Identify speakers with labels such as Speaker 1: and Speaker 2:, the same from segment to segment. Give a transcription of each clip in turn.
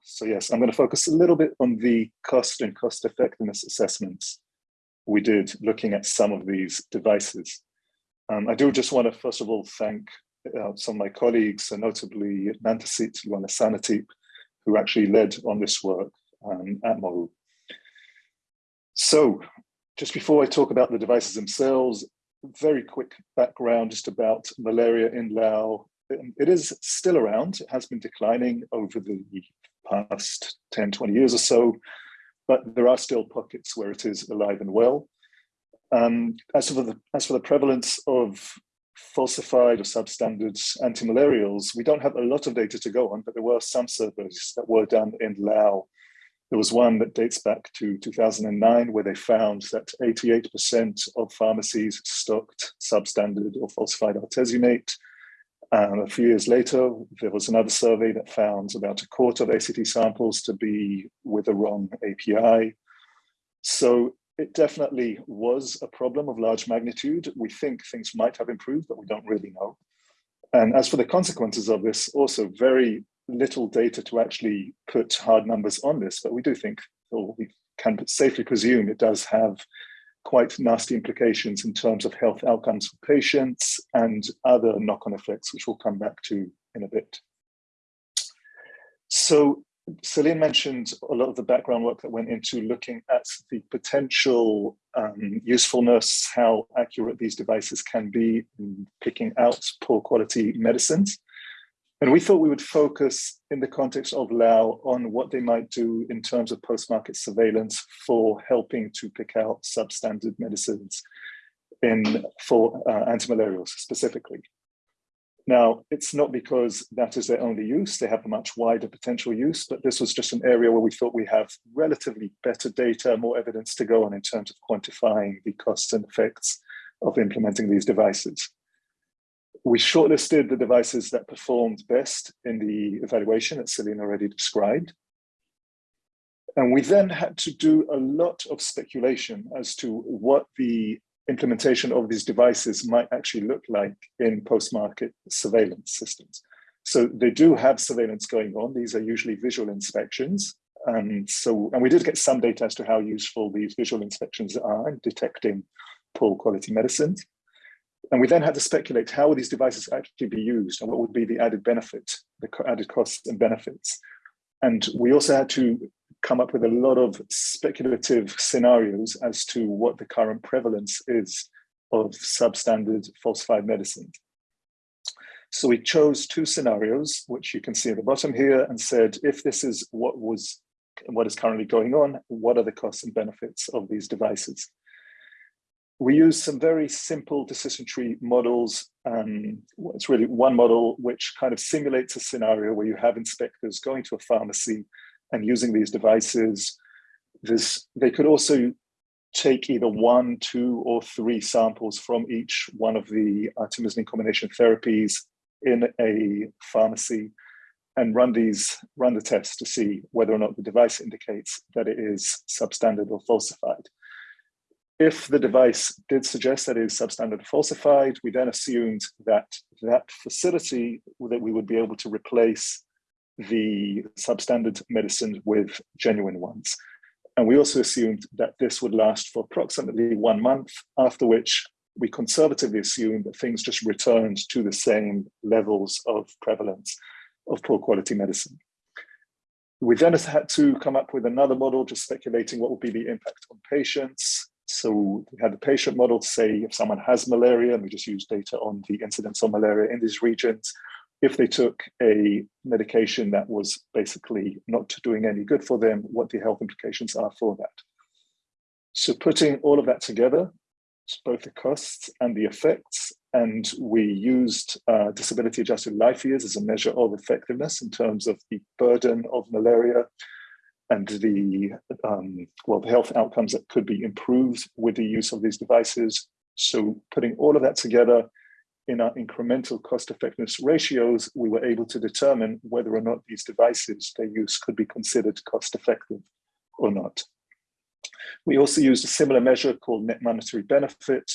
Speaker 1: So yes, I'm going to focus a little bit on the cost and cost effectiveness assessments we did looking at some of these devices. Um, I do just want to first of all thank uh, some of my colleagues, notably Nantasit Luangasanatip, who actually led on this work um, at Moru. So just before I talk about the devices themselves, very quick background just about malaria in Laos. It is still around, it has been declining over the past 10, 20 years or so, but there are still pockets where it is alive and well. Um, as, for the, as for the prevalence of falsified or substandard antimalarials, we don't have a lot of data to go on, but there were some surveys that were done in Laos. There was one that dates back to 2009 where they found that 88% of pharmacies stocked substandard or falsified artesunate. Um, a few years later, there was another survey that found about a quarter of ACT samples to be with the wrong API. So it definitely was a problem of large magnitude. We think things might have improved, but we don't really know. And as for the consequences of this, also very little data to actually put hard numbers on this, but we do think, or we can safely presume it does have quite nasty implications in terms of health outcomes for patients and other knock-on effects, which we'll come back to in a bit. So Celine mentioned a lot of the background work that went into looking at the potential um, usefulness, how accurate these devices can be in picking out poor quality medicines. And we thought we would focus in the context of Lao on what they might do in terms of post-market surveillance for helping to pick out substandard medicines in for uh, antimalarials specifically. Now, it's not because that is their only use, they have a much wider potential use, but this was just an area where we thought we have relatively better data, more evidence to go on in terms of quantifying the costs and effects of implementing these devices. We shortlisted the devices that performed best in the evaluation that Celine already described. And we then had to do a lot of speculation as to what the implementation of these devices might actually look like in post-market surveillance systems. So they do have surveillance going on. These are usually visual inspections. And so, and we did get some data as to how useful these visual inspections are in detecting poor quality medicines. And we then had to speculate how would these devices actually be used and what would be the added benefit, the added costs and benefits. And we also had to come up with a lot of speculative scenarios as to what the current prevalence is of substandard falsified medicine. So we chose two scenarios, which you can see at the bottom here, and said, if this is what was what is currently going on, what are the costs and benefits of these devices? We use some very simple decision tree models. Um, it's really one model which kind of simulates a scenario where you have inspectors going to a pharmacy and using these devices. This, they could also take either one, two, or three samples from each one of the artemisinin combination therapies in a pharmacy and run these, run the tests to see whether or not the device indicates that it is substandard or falsified. If the device did suggest that it is substandard falsified, we then assumed that that facility that we would be able to replace the substandard medicines with genuine ones. And we also assumed that this would last for approximately one month, after which we conservatively assumed that things just returned to the same levels of prevalence of poor quality medicine. We then had to come up with another model, just speculating what would be the impact on patients. So we had the patient model say if someone has malaria, and we just use data on the incidence of malaria in these regions, if they took a medication that was basically not doing any good for them, what the health implications are for that. So putting all of that together, both the costs and the effects, and we used uh, disability adjusted life years as a measure of effectiveness in terms of the burden of malaria and the um, well the health outcomes that could be improved with the use of these devices. So putting all of that together, in our incremental cost effectiveness ratios, we were able to determine whether or not these devices, their use could be considered cost effective or not. We also used a similar measure called net monetary benefit,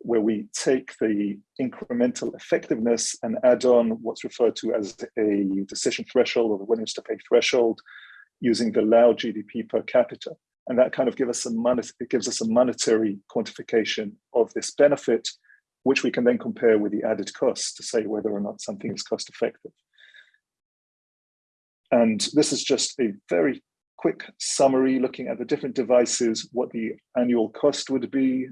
Speaker 1: where we take the incremental effectiveness and add on what's referred to as a decision threshold or the willingness to pay threshold using the Lao GDP per capita. And that kind of gives us a it gives us a monetary quantification of this benefit, which we can then compare with the added cost to say whether or not something is cost effective. And this is just a very quick summary looking at the different devices, what the annual cost would be,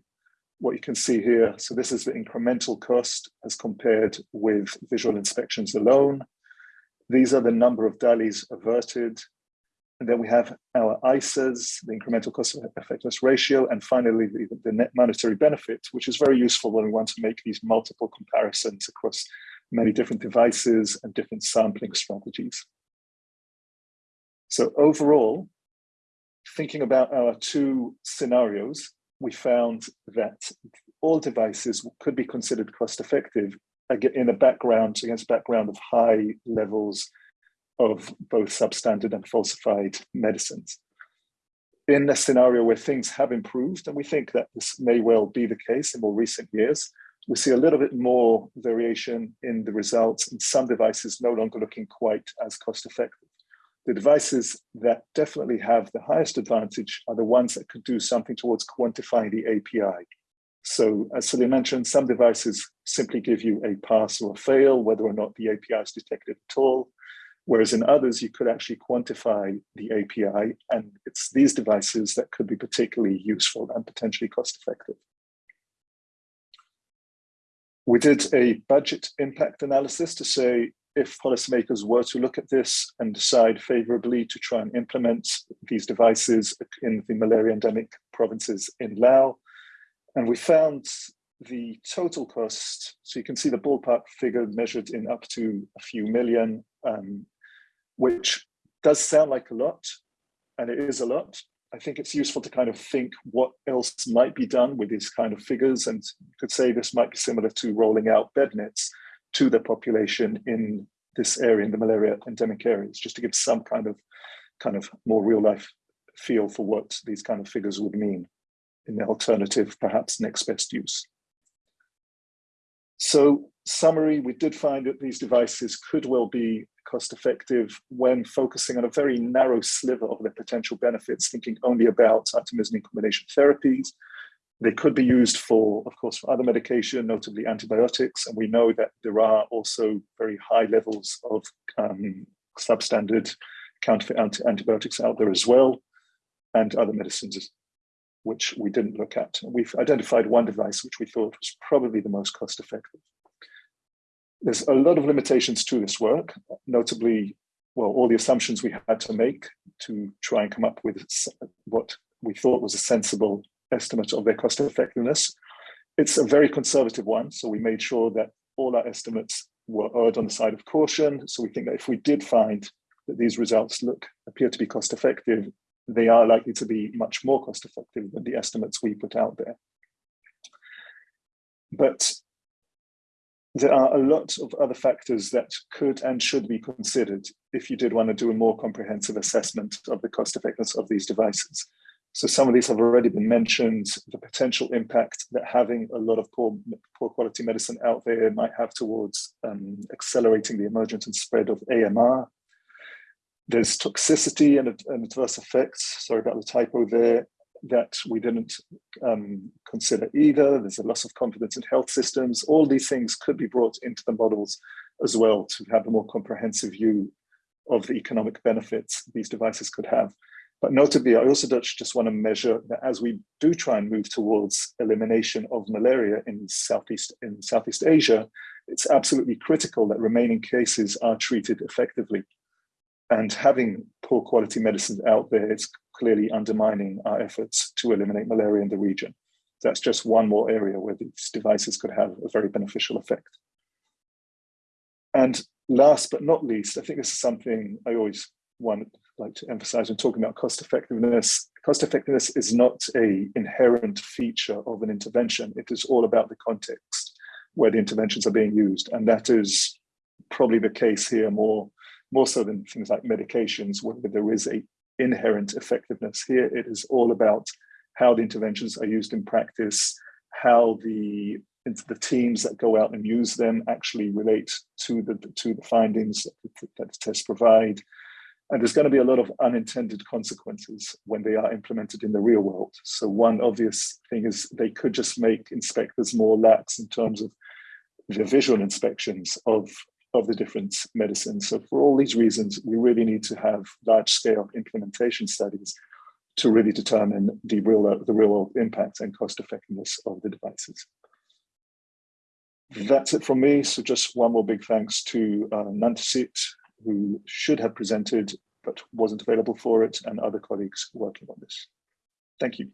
Speaker 1: what you can see here. So this is the incremental cost as compared with visual inspections alone. These are the number of DALYs averted. And then we have our ICERs, the incremental cost effectiveness ratio, and finally the, the net monetary benefit, which is very useful when we want to make these multiple comparisons across many different devices and different sampling strategies. So overall, thinking about our two scenarios, we found that all devices could be considered cost effective in a background against a background of high levels of both substandard and falsified medicines. In a scenario where things have improved, and we think that this may well be the case in more recent years, we see a little bit more variation in the results and some devices no longer looking quite as cost effective the devices that definitely have the highest advantage are the ones that could do something towards quantifying the API. So as Celine mentioned, some devices simply give you a pass or a fail, whether or not the API is detected at all. Whereas in others, you could actually quantify the API, and it's these devices that could be particularly useful and potentially cost effective. We did a budget impact analysis to say if policymakers were to look at this and decide favorably to try and implement these devices in the malaria endemic provinces in Laos. And we found the total cost, so you can see the ballpark figure measured in up to a few million, um, which does sound like a lot, and it is a lot. I think it's useful to kind of think what else might be done with these kind of figures, and you could say this might be similar to rolling out bed nets to the population in this area, in the malaria endemic areas, just to give some kind of kind of more real life feel for what these kind of figures would mean in the alternative, perhaps next best use. So summary, we did find that these devices could well be cost effective when focusing on a very narrow sliver of their potential benefits, thinking only about artemisinin combination therapies, they could be used for, of course, for other medication, notably antibiotics. And we know that there are also very high levels of um, substandard counterfeit anti antibiotics out there as well, and other medicines, which we didn't look at. We've identified one device which we thought was probably the most cost effective. There's a lot of limitations to this work, notably, well, all the assumptions we had to make to try and come up with what we thought was a sensible estimate of their cost effectiveness. It's a very conservative one, so we made sure that all our estimates were erred on the side of caution. So we think that if we did find that these results look appear to be cost effective, they are likely to be much more cost effective than the estimates we put out there. But there are a lot of other factors that could and should be considered if you did want to do a more comprehensive assessment of the cost effectiveness of these devices. So some of these have already been mentioned, the potential impact that having a lot of poor, poor quality medicine out there might have towards um, accelerating the emergence and spread of AMR. There's toxicity and, and adverse effects, sorry about the typo there, that we didn't um, consider either. There's a loss of confidence in health systems. All these things could be brought into the models as well to have a more comprehensive view of the economic benefits these devices could have. But notably, I also just want to measure that as we do try and move towards elimination of malaria in Southeast, in Southeast Asia, it's absolutely critical that remaining cases are treated effectively. And having poor quality medicines out there is clearly undermining our efforts to eliminate malaria in the region. That's just one more area where these devices could have a very beneficial effect. And last but not least, I think this is something I always want like to emphasize when talking about cost effectiveness. Cost effectiveness is not a inherent feature of an intervention. It is all about the context where the interventions are being used. And that is probably the case here more, more so than things like medications, where there is a inherent effectiveness. Here, it is all about how the interventions are used in practice, how the the teams that go out and use them actually relate to the to the findings that the, tests provide. And there's going to be a lot of unintended consequences when they are implemented in the real world. So one obvious thing is they could just make inspectors more lax in terms of the visual inspections of, of the different medicines. So for all these reasons, we really need to have large scale implementation studies to really determine the real, the real world impact and cost effectiveness of the devices. That's it from me. So just one more big thanks to uh, who should have presented but wasn't available for it, and other colleagues working on this. Thank you.